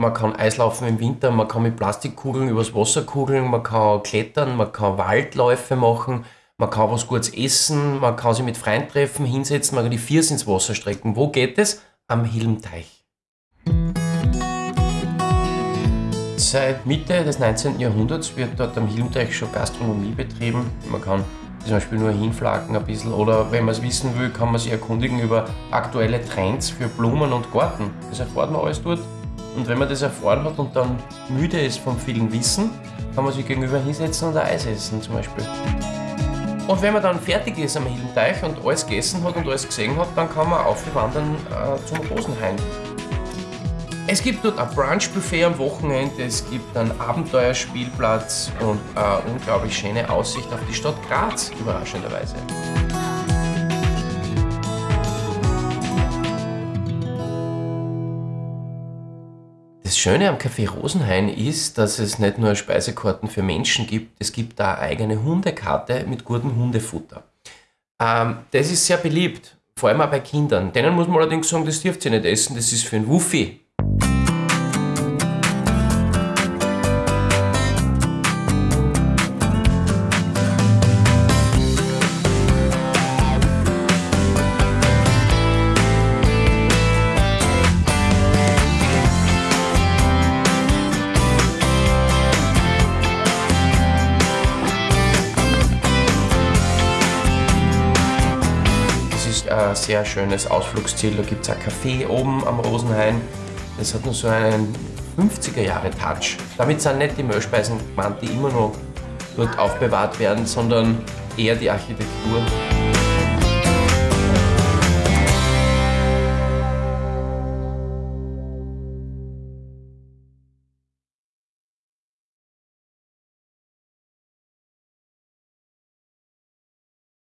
man kann Eislaufen im Winter, man kann mit Plastikkugeln übers Wasser kugeln, man kann klettern, man kann Waldläufe machen, man kann was Gutes essen, man kann sich mit Freunden treffen, hinsetzen, man kann die Viers ins Wasser strecken. Wo geht es? Am Hilmteich. Seit Mitte des 19. Jahrhunderts wird dort am Hilmteich schon Gastronomie betrieben. Man kann zum Beispiel nur hinflacken ein bisschen oder wenn man es wissen will, kann man sich erkundigen über aktuelle Trends für Blumen und Garten. Das erfahrt man alles dort. Und wenn man das erfahren hat und dann müde ist vom vielen Wissen, kann man sich gegenüber hinsetzen und ein Eis essen zum Beispiel. Und wenn man dann fertig ist am Hilmteich und alles gegessen hat und alles gesehen hat, dann kann man aufwandern äh, zum Rosenhain. Es gibt dort ein Brunchbuffet am Wochenende, es gibt einen Abenteuerspielplatz und eine unglaublich schöne Aussicht auf die Stadt Graz, überraschenderweise. Das Schöne am Café Rosenhain ist, dass es nicht nur Speisekarten für Menschen gibt, es gibt da eigene Hundekarte mit gutem Hundefutter. Ähm, das ist sehr beliebt, vor allem auch bei Kindern. Denen muss man allerdings sagen, das dürft ihr nicht essen, das ist für einen Wuffi. Ein sehr schönes Ausflugsziel. Da gibt es ein Café oben am Rosenhain. Das hat nur so einen 50er-Jahre-Touch. Damit sind nicht die Mehlspeisen gemeint, die immer noch dort aufbewahrt werden, sondern eher die Architektur.